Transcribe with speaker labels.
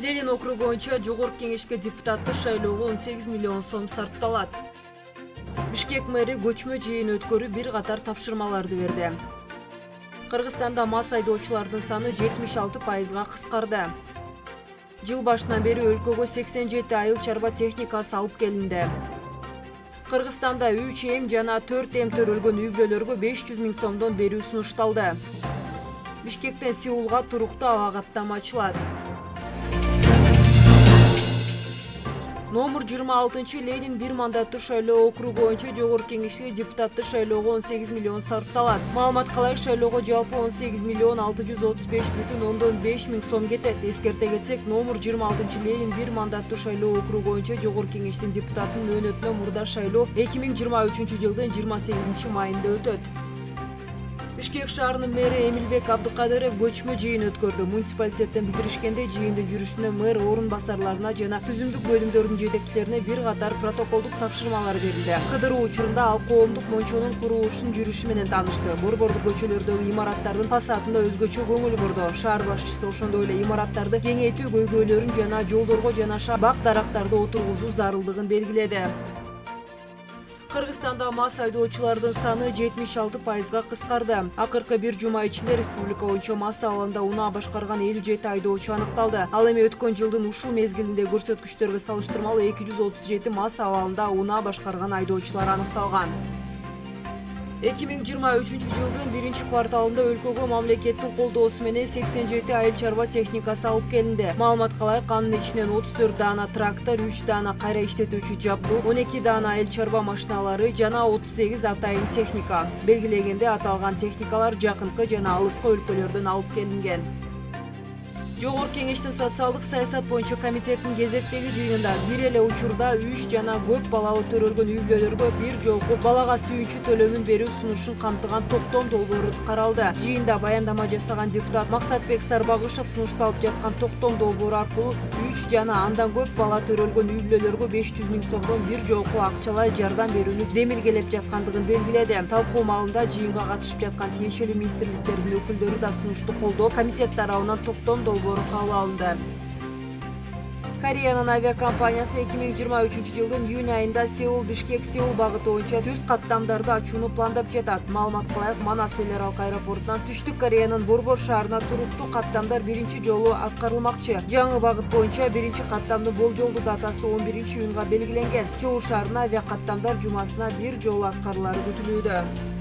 Speaker 1: ленин округу боюнча жогорку кеңешке депутаттык шайлоого он сегиз миллион сом сарпталат. Бишкек мэри көчмө жыйын өткөрүп бир катар тапшырмаларды берди. Кыргызстанда мас айдоочулардын саны жетимиш алты пайызга кыскарды. Жыл башынан бери өлкөгө сексен жети айыл чарба техникасы алып келинди кыргызстанда үч эм жана төрт эм төрөлгөн үй бүлөлөргө беш жүз миң сомдон берүү сунушталды. Бишкектен сеулга туруктуу аба каттама ачылат номер жыйырма алтынчы ленин бир мандаттуу шайлоо округу боюнча жогорку кеңешке депутаттык шайлоого он сегиз миллион сарпталат. Маалыматка ылайык шайлоого жалпы он сегиз миллион алты жүз отуз беш бүтүн ондон беш миң сом кетет. Эскерте кетсек номер жыйырма алтынчы ленин бир мандаттуу шайлоо округу боюнча жогорку кеңештин депутатынын мөөнөтүнө мурда шайлоо эки миң жыйырма үчүнчү жылдын жыйырма майында өтөт. Бишкек шаарынын мэри эмилбек абдыкадыров көчмө жыйын өткөрдү. Муниципалитеттен билдиришкендей жыйындын жүрүшүндө мэр орун басарларына жана түзүмдүк бөлүмдөрдүн жетекчилерине бир катар протоколдук тапшырмалар берилди. Кыдыруу учурунда ал коомдук мончонун курулушунун жүрүшү менен таанышты. Борбордук көчөлөрдөгү имараттардын фасадына өзгөчө көңүл бурду. Шаар башчысы ошондой эле имараттарды кеңейтүү көйгөйлөрүн жана жолдорго жанаша бак дарактарды отургузуу зарылдыгын белгиледи. Кыргызстанда мас айдоочулардын саны жетимиш алты пайызга кыскарды. Акыркы бир жума ичинде республика боюнча мас абалында унаа башкарган элүү жети айдоочу аныкталды. Ал эми өткөн жылдын ушул мезгилиндеги көрсөткүчтөргө салыштырмалуу эки жүз отуз жети мас абалында унаа башкарган айдоочулар аныкталган эки миң жыйырма үчүнчү жылдын биринчи кварталында өлкөгө мамлекеттин колдоосу менен сексен жети айыл чарба техникасы алып келинди маалыматка ылайык анын ичинен отуз төрт даана трактор үч даана кайра иштетүүчү жабдуу он эки даана айыл чарба машиналары жана отуз сегиз атайын техника белгилегенде аталган техникалар жакынкы жана алыскы өлкөлөрдөн алып келинген жогорку кеңештин социалдык саясат боюнча комитеттин кезектеги жыйынында бир эле учурда үч жана көп балалуу төрөлгөн үй бүлөлөргө бир жолку балага сүйүнчү төлөмүн берүү сунушун камтыган токтом долбоору каралды. Жыйында баяндама жасаган депутат максатбек сарбагышев сунушталып жаткан токтом долбоору аркылуу үч жана андан көп бала төрөлгөн үй бүлөлөргө беш жүз миң сомдон бир жолку акчалай жардам берүүнү демилгелеп жаткандыгын белгиледи. Талкуу маалында жыйынга катышып жаткан тиешелүү министрликтердин өкүлдөрү да сунушту колдоп комитет тарабынан токтом долбоору кабыл алынды. Кореянын авиакомпаниясы эки миң жыйырма үчүнчү жылдын июнь айында сеул бишкек сеул багыты боюнча түз каттамдарды ачууну пландап жатат. Маалыматка ылайык манас эл аралык аэропортунан түштүк кореянын борбор шаарына туруктуу каттамдар биринчи жолу аткарылмакчы. Жаңы багыт боюнча биринчи каттамдын болжолдуу датасы он биринчи июнга белгиленген. Сеул шаарына авиакаттамдар жумасына бир жолу аткарылары күтүлүүдө